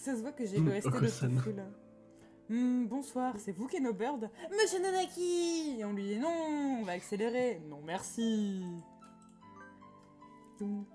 que ça se voit que j'ai Hmm, le ST de Oko-san. ce là Hmm, bonsoir, c'est vous Keno Bird Monsieur Nanaki Et on lui dit non, on va accélérer. Non, merci. Donc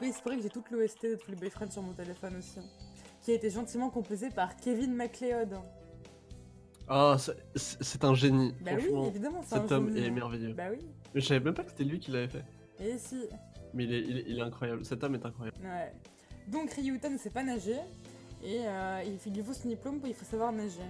oui, c'est vrai que j'ai toute l'OST de tous les boyfriends sur mon téléphone aussi. hein, Qui a été gentiment composé par Kevin MacLeod. Ah, c'est- c'est un génie. Bah oui, évidemment, c'est un cet homme génie. est merveilleux. Bah oui. Mais je savais même pas que c'était lui qui l'avait fait. Et si. Mais il est, il est- il est incroyable. Cet homme est incroyable. Ouais. Donc Ryuta ne sait pas nager. Et euh, il, faut son diplôme pour il faut savoir nager.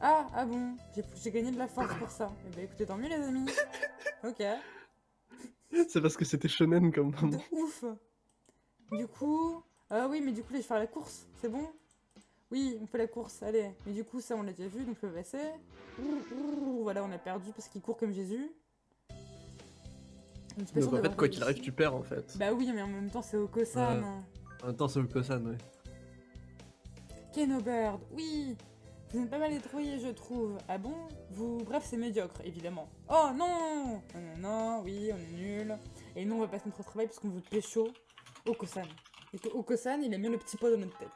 Ah, ah bon, j'ai- gagné de la force pour ça. Eh ben écoutez, tant mieux les amis. Ok. C'est parce que c'était shonen comme De moment. ouf. Du coup... Ah oui, mais du coup là je vais faire la course, c'est bon? Oui, on fait la course, allez. Mais du coup ça on l'a déjà vu, donc je peux passer. Ouh, ouh, Voilà, on a perdu parce qu'il court comme Jésus. Donc en fait, quoi qu'il arrive, tu perds en fait. Bah oui, mais en même temps c'est Oko-san. En même temps, c'est Oko-san, ouais. Kenobird, oui Vous êtes pas mal détruit, je trouve. Ah bon? Vous... Bref, c'est médiocre, évidemment. Oh non Non, non, non, oui, on est nul. Et nous, on va pas se mettre au travail parce qu'on veut pécho Oko-san. Et que Oko-san, il a mis le petit pot dans notre tête.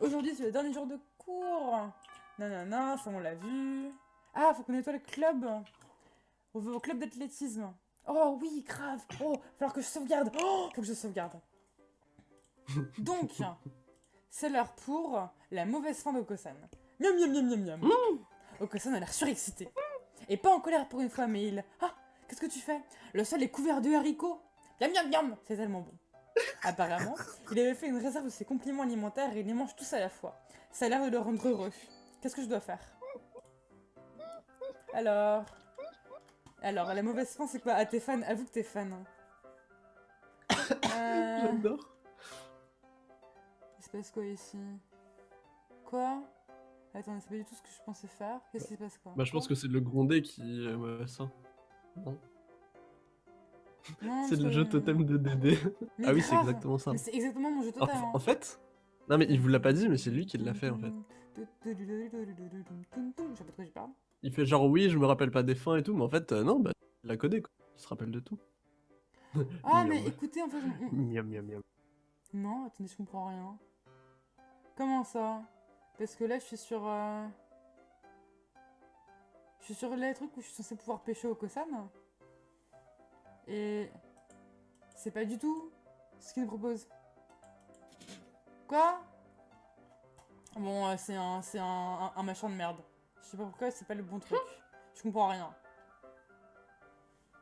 Aujourd'hui, c'est le dernier jour de cours Non, non, non, ça on l'a vu. Ah, faut qu'on nettoie le club On veut au club d'athlétisme. Oh oui, grave Oh, va falloir que je sauvegarde Oh, faut que je sauvegarde. Donc, c'est l'heure pour la mauvaise fin d'Okosan. Miam miam miam miam miam. Okosan a l'air surexcité. Et pas en colère pour une fois, mais il... Ah Qu'est-ce que tu fais? Le sol est couvert de haricots. Miam miam miam C'est tellement bon. Apparemment, il avait fait une réserve de ses compliments alimentaires et il les mange tous à la fois. Ça a l'air de le rendre heureux. Qu'est-ce que je dois faire? Alors... Alors, la mauvaise fin, c'est quoi Ah, t'es fan Avoue que t'es fan. Euh... J'adore. Il se passe quoi ici Quoi Attends, c'est pas du tout ce que je pensais faire. Qu'est-ce qui se passe quoi Bah, je pense que c'est le grondé qui mauvais ça. Non C'est le jeu totem de Dédé. Mais Ah oui, c'est exactement ça. C'est exactement mon jeu En, totem. hein. en fait Non, mais il vous l'a pas dit, mais c'est lui qui l'a fait en fait. Je sais pas de quoi je parle. Il fait genre oui, je me rappelle pas des fins et tout, mais en fait, euh, non, bah, il la connaît quoi. Il se rappelle de tout. Ah, mais écoutez, en fait. on- on- Miam miam miam. Non, attendez, je comprends rien. Comment ça? Parce que là, je suis sur. euh, Je suis sur les trucs où je suis censé pouvoir pêcher au Kosan. Et. C'est pas du tout ce qu'il nous propose. Quoi? Bon, euh, c'est un, c'est un, un, un machin de merde. Je sais pas pourquoi, c'est pas le bon truc. Je comprends rien.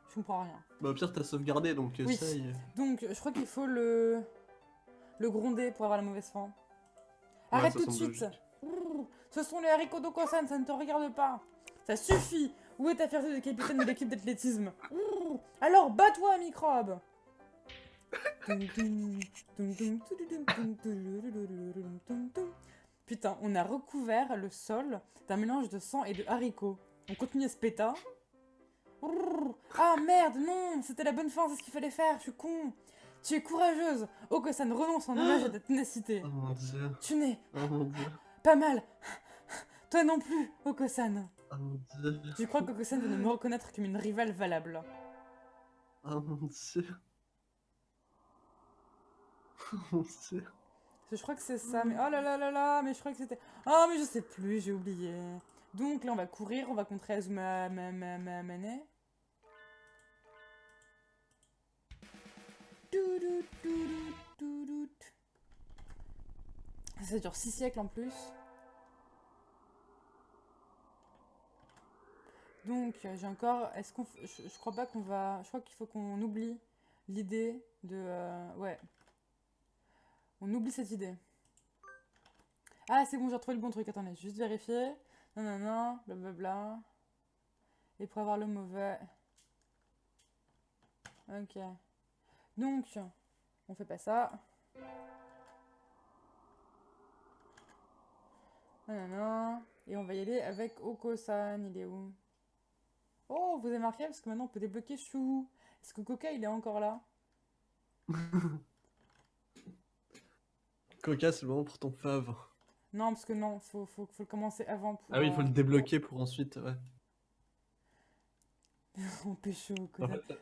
Je comprends rien. Bah, au pire, t'as sauvegardé donc Oui. essaye. Donc, je crois qu'il faut le... le gronder pour avoir la mauvaise fin. Ouais, Arrête tout de suite logique. Ce sont les haricots d'Okosan, ça ne te regarde pas Ça suffit Où est ta fierté de capitaine de l'équipe d'athlétisme Alors, bats-toi, microbe Putain, on a recouvert le sol d'un mélange de sang et de haricots. On continue à se péta. Brrr. Ah merde, non, c'était la bonne fin, c'est ce qu'il fallait faire, je suis con. Tu es courageuse. Oh que ça ne renonce en hommage à ta ténacité. Oh mon dieu. Tu n'es Oh mon dieu. pas mal. Toi non plus, Oko-san. Oh mon dieu. Je crois qu'Oko-san doit me reconnaître comme une rivale valable. Oh mon dieu. Oh mon dieu. Je crois que c'est ça, mais oh là là là là, mais je crois que c'était... Oh mais je sais plus, j'ai oublié. Donc là on va courir, on va contrer Azuma ma, ma, ma. Ça dure 6 siècles en plus. Donc euh, j'ai encore... Est-ce qu'on... Je, je crois pas qu'on va... Je crois qu'il faut qu'on oublie l'idée de... euh, Ouais. On oublie cette idée. Ah, c'est bon, j'ai retrouvé le bon truc. Attendez, juste vérifier. Non, non, non, blablabla. Et pour avoir le mauvais. Ok. Donc, on fait pas ça. Non, non, non. Et on va y aller avec Oko-san. Il est où? Oh, vous avez marqué parce que maintenant on peut débloquer Chou. Est-ce que Coca il est encore là? Coca, c'est le moment pour ton fave. Non, parce que non, faut, faut, faut le commencer avant. Pour, Ah oui, il faut euh, le débloquer pour ensuite, ouais. On pécho, En Coca. ça,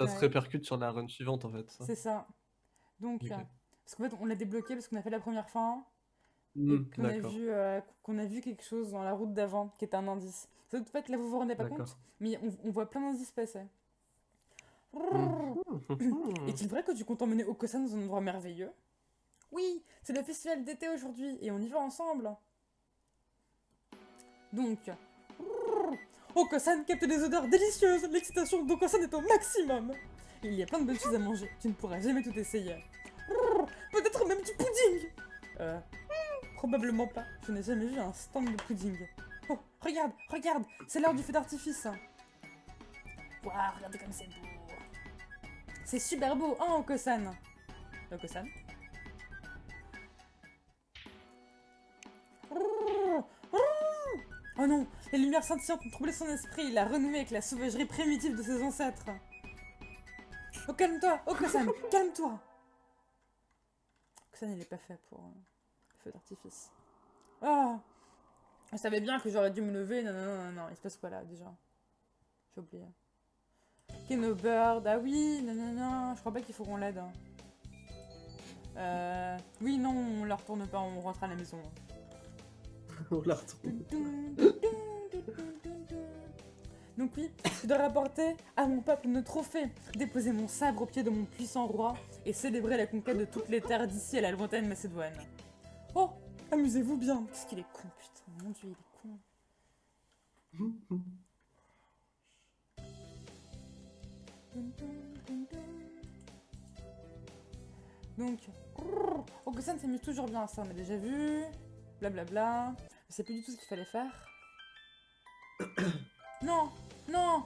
ça se répercute sur la run suivante en fait. ça. C'est ça. Donc, Ok. euh, parce qu'en fait, on l'a débloqué parce qu'on a fait la première fin Hmm, qu'on a vu, euh, qu'on a vu quelque chose dans la route d'avant qui était un indice. En fait, là, vous vous rendez pas compte, mais on, on voit plein d'indices passer. Mhm. Est-il vrai que tu comptes emmener Okosan dans un endroit merveilleux Oui, c'est le festival d'été aujourd'hui et on y va ensemble. Donc, Okosan capte des odeurs délicieuses. L'excitation d'Okosan est au maximum. Il y a plein de bonnes choses à manger. Tu ne pourras jamais tout essayer. Peut-être même du pudding. Euh, probablement pas. Je n'ai jamais vu un stand de pudding. Oh, regarde, regarde, c'est l'heure du feu d'artifice. Waouh, regardez comme c'est beau. C'est super beau, hein, Okosan Okosan? Oh non, les lumières scintillantes ont troublé son esprit, il a renoué avec la sauvagerie primitive de ses ancêtres. Oh, calme-toi, Okosan, calme-toi Okosan, il est pas fait pour euh, le feu d'artifice. Oh Je savais bien que j'aurais dû me lever, non, non, non, non, non, il se passe quoi là, déjà? J'ai oublié. Keno Bird, ah oui, non, non, non, je crois pas qu'il faut qu'on l'aide. hein. Euh, oui, non, on la retourne pas, on rentre à la maison. On la. Donc oui, je dois rapporter à mon peuple nos trophées, déposer mon sabre au pied de mon puissant roi et célébrer la conquête de toutes les terres d'ici à la lointaine Macédoine. Oh, amusez-vous bien. Qu'est-ce qu'il est con, putain, mon dieu, il est con. Donc, Ogosan s'amuse toujours bien ça, on a déjà vu. Blablabla. Je sais plus du tout ce qu'il fallait faire. non Non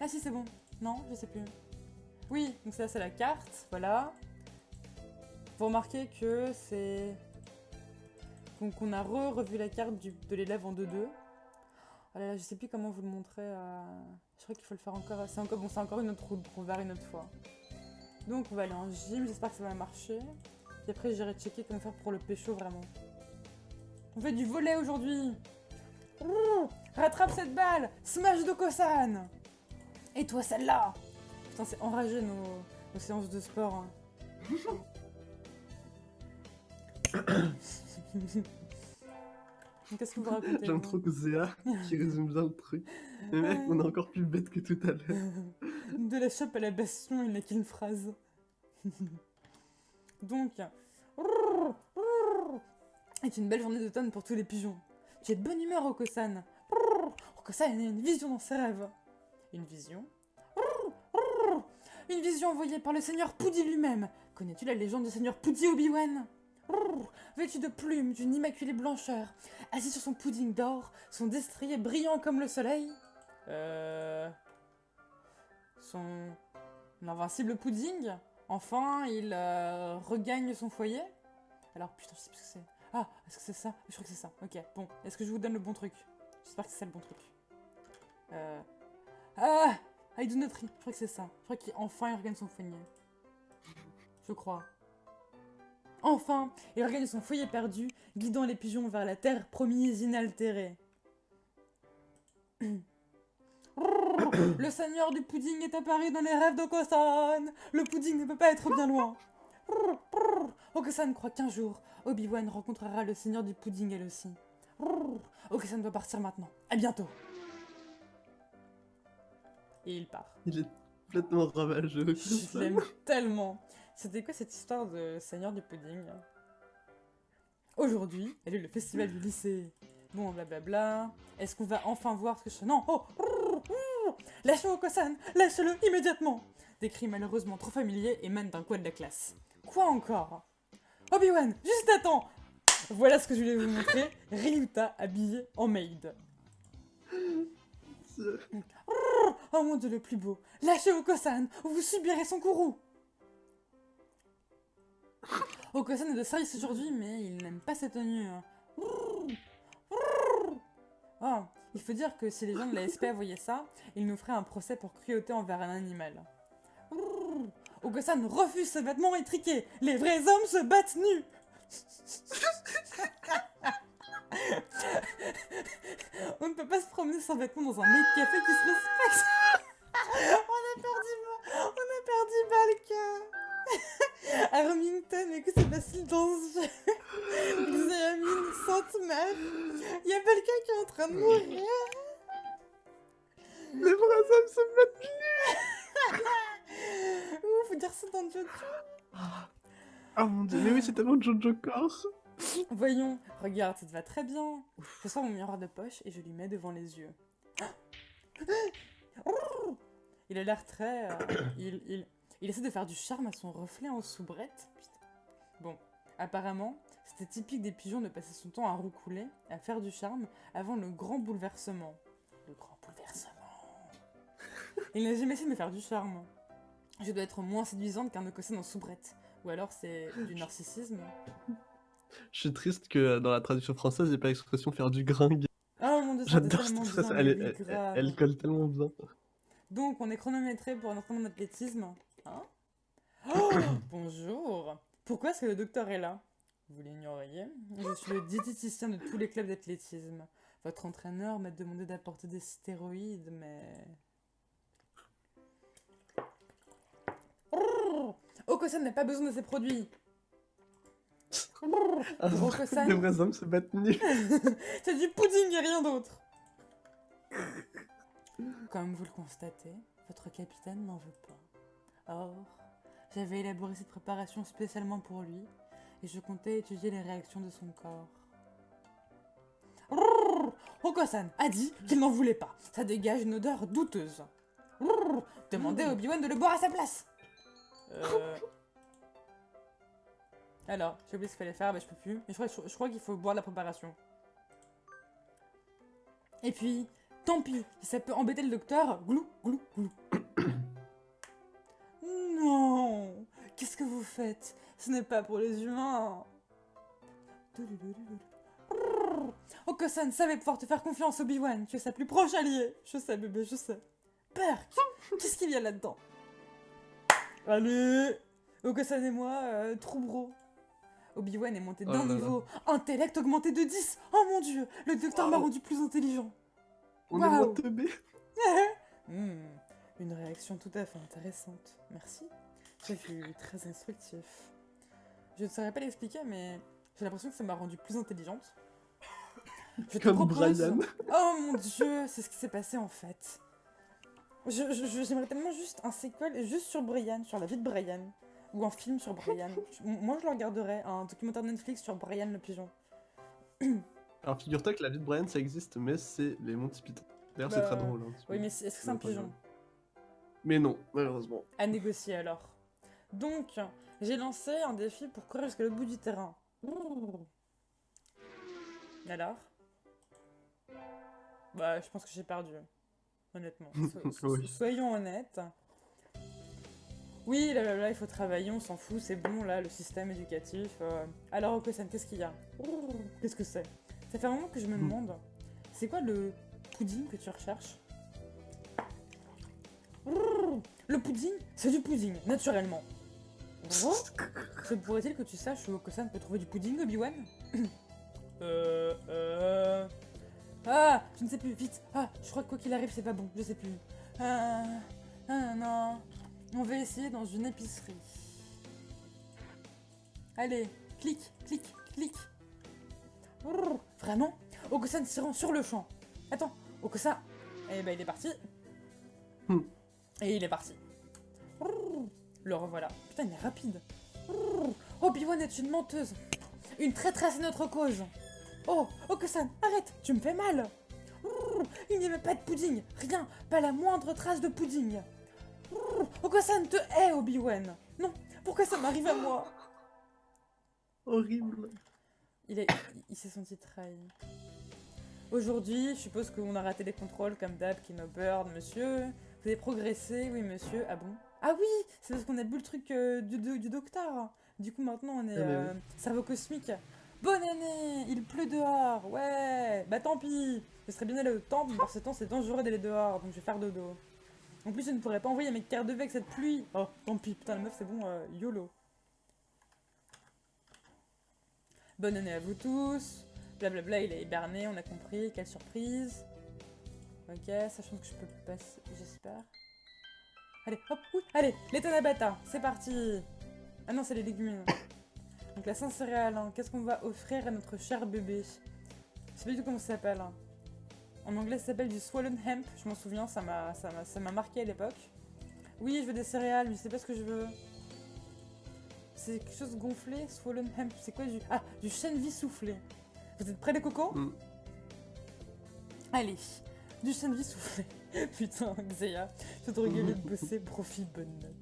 Ah si, c'est bon. Non, je sais plus. Oui, donc ça, c'est la carte. Voilà. Vous remarquez que c'est... Donc on a re-revu la carte de l'élève en 2-2. Oh là là, je sais plus comment vous le montrer. euh, Je crois qu'il faut le faire encore. C'est encore, encore une autre route, on verra une autre fois. Donc on va aller en gym, j'espère que ça va marcher. Puis après j'irai checker comment faire pour le pécho vraiment. On fait du volet aujourd'hui Rattrape cette balle Smash de Kosan Et toi celle-là Putain c'est enragé nos, nos séances de sport. hein. Qu'est-ce que vous racontez J'aime trop que Zéa qui résume bien le truc. Mais mec, on est encore plus bête que tout à l'heure. De la chope à la bastion, il n'a qu'une phrase. Donc, est une belle journée d'automne pour tous les pigeons. Tu es de bonne humeur, Okosan. Okosan a une vision dans ses rêves. Une vision? Une vision envoyée par le seigneur Poudi lui-même. Connais-tu la légende du seigneur Poudi Obi-Wan? Vêtu de plumes d'une immaculée blancheur, assis sur son pudding d'or, son destrier brillant comme le soleil. Euh son invincible pudding? Enfin, il euh, regagne son foyer. Alors, putain, je sais plus ce que c'est. Ah, est-ce que c'est ça? Je crois que c'est ça. Ok, bon. Est-ce que je vous donne le bon truc? J'espère que c'est ça le bon truc. Euh... Ah I do not Je crois que c'est ça. Je crois qu'enfin, il regagne son foyer. Je crois. Enfin, il regagne son foyer perdu, guidant les pigeons vers la terre promise inaltérée. Le seigneur du pudding est apparu dans les rêves d'Okosan. Le pudding ne peut pas être bien loin. Okosan croit qu'un jour, Obi-Wan rencontrera le seigneur du pudding elle aussi. Okosan doit partir maintenant. À bientôt. Et il part. Il est complètement ravageux. Je l'aime tellement. C'était quoi cette histoire de seigneur du pudding? Aujourd'hui, elle est le festival du lycée. Bon, blablabla. Est-ce qu'on va enfin voir ce que je... Non Oh Lâchez Okosan Lâchez-le immédiatement Des cris malheureusement trop familiers émanent d'un coin de la classe. Quoi encore? Obi-Wan, juste temps Voilà ce que je voulais vous montrer. Ryuta habillé en maid. Oh mon dieu, le plus beau Lâchez Okosan ou vous subirez son courroux Okosan est de service aujourd'hui, mais il n'aime pas sa tenue. Oh, il faut dire que si les gens de la SP voyaient ça, ils nous feraient un procès pour cruauté envers un animal. Okosan refuse ses vêtements étriqués Les vrais hommes se battent nus. On ne peut pas se promener sans vêtements dans un maid café qui se respecte. On a perdu, on a perdu Balka Armington, mais que c'est passé dans ce jeu Vous avez mis une sainte mère Il y a quelqu'un qui est en train de mourir Les vrais hommes se mettent... Ouh, faut dire ça dans Jojo Ah mon dieu, mais oui, c'est tellement Jojo Core. Voyons, regarde, ça te va très bien. Je sors mon miroir de poche et je lui mets devant les yeux. Il a l'air très... euh, il, il, il essaie de faire du charme à son reflet en soubrette. Putain. Bon, apparemment, c'était typique des pigeons de passer son temps à roucouler, à faire du charme, avant le grand bouleversement. Le grand bouleversement. Il n'a jamais essayé de me faire du charme. Je dois être moins séduisante qu'un Okosen en soubrette. Ou alors c'est du narcissisme. Je suis triste que dans la traduction française, il n'y ait pas l'expression faire du gringue. Oh mon dieu, J'adore cette expression, elle, elle colle tellement bien. Donc, on est chronométré pour un entraînement d'athlétisme. Oh, Bonjour Pourquoi est-ce que le docteur est là? Vous l'ignoriez Je suis le diététicien de tous les clubs d'athlétisme. Votre entraîneur m'a demandé d'apporter des stéroïdes, mais... Okosan n'a pas besoin de ces produits Ah, Roko-san. les vrais hommes se battent nus. C'est du pudding et rien d'autre Comme vous le constatez, votre capitaine n'en veut pas. Or, j'avais élaboré cette préparation spécialement pour lui, et je comptais étudier les réactions de son corps. Rrrr Hokosan a dit qu'il n'en voulait pas. Ça dégage une odeur douteuse. Demandez à Obi-Wan de le boire à sa place. Euh... Alors, j'ai oublié ce qu'il fallait faire, bah je peux plus. Mais je crois, qu'il faut boire la préparation. Et puis, tant pis, ça peut embêter le docteur, glou, glou, glou. Qu'est-ce que vous faites? Ce n'est pas pour les humains. Okosan savait pouvoir te faire confiance, Obi-Wan. Tu es sa plus proche alliée. Je sais, bébé, je sais. Perk Qu'est-ce qu'il y a là-dedans? Allez Okosan et moi, euh, Troubro. Obi-Wan est monté Oh d'un niveau. Intellect augmenté de 10 Oh mon dieu Le docteur m'a Wow. rendu plus intelligent. On Waouh. est moins teubés. Hmm, une réaction tout à fait intéressante. Merci. Fut très instructif. Je ne saurais pas l'expliquer, mais j'ai l'impression que ça m'a rendu plus intelligente. Je te Comme propose- Brian. Oh mon dieu, c'est ce qui s'est passé en fait. Je- je- je- J'aimerais tellement juste un sequel juste sur Brian, sur la vie de Brian. Ou un film sur Brian. Moi je le regarderais, un documentaire Netflix sur Brian le pigeon. Alors figure-toi que la vie de Brian ça existe, mais c'est les Monty Python. D'ailleurs c'est Bah, très drôle. hein, Oui, mais est-ce que c'est un pigeon. Mais non, malheureusement. À négocier alors. Donc, j'ai lancé un défi pour courir jusqu'à l'autre bout du terrain. Ouh. Alors? Bah, je pense que j'ai perdu. Honnêtement. So- so- Oui. Soyons honnêtes. Oui, là, là, là, il faut travailler, on s'en fout, c'est bon, là, le système éducatif. euh. Alors, Okosan, qu'est-ce qu'il y a? Qu'est-ce que c'est? Ça fait un moment que je me Hmm. demande, c'est quoi le pudding que tu recherches? Le pudding, c'est du pudding, naturellement. Oh, Se pourrait-il que tu saches où Okosan peut trouver du pudding, Obi-Wan Euh... Euh... Ah Je ne sais plus, vite Ah, je crois que quoi qu'il arrive, c'est pas bon, je sais plus. Ah... Ah non... On va essayer dans une épicerie. Allez, clique, clique, clique. Brrr, Vraiment? Okosan s'y rend sur le champ. Attends, Okosan... Eh ben, il est parti. Hmm. Et il est parti. Le revoilà. Putain, il est rapide. Obi-Wan est une menteuse. Une traîtresse à notre cause. Oh, Okosan, arrête, tu me fais mal. Il n'y avait pas de pudding. Rien, pas la moindre trace de pudding. Brrr, Okosan te hait, Obi-Wan. Non, pourquoi ça m'arrive à moi Horrible. Il, est- il- il s'est senti trahi. Aujourd'hui, je suppose qu'on a raté les contrôles comme d'hab, Kino Bird, monsieur. Vous avez progressé, oui monsieur. Ah bon? Ah oui C'est parce qu'on a bu le truc euh, du, du, du docteur. Du coup, maintenant, on est Ah bah euh, cerveau cosmique. Bonne année Il pleut dehors Ouais Bah tant pis Je serais bien allé au temple, mais par ce temps, c'est dangereux d'aller dehors, donc je vais faire dodo. En plus, je ne pourrais pas envoyer mes cartes de avec cette pluie. Oh, tant pis. Putain, la meuf, c'est bon, euh, YOLO. Bonne année à vous tous. Blablabla, il est hiberné, on a compris. Quelle surprise. Ok, sachant que je peux passer, j'espère. Allez, hop, oui, allez, les Tanabata, c'est parti. Ah non, c'est les légumineuses. Donc la sans céréales, hein. qu'est-ce qu'on va offrir à notre cher bébé? Je sais pas du tout comment ça s'appelle. hein. En anglais, ça s'appelle du swollen hemp. Je m'en souviens, ça m'a marqué à l'époque. Oui, je veux des céréales, mais je sais pas ce que je veux. C'est quelque chose gonflé, swollen hemp. C'est quoi du... Ah, du chènevis soufflé. Vous êtes prêts les cocos? Mm. Allez, du chènevis soufflé. Putain, Xeya, je te regarder de bosser, profite, bonne note.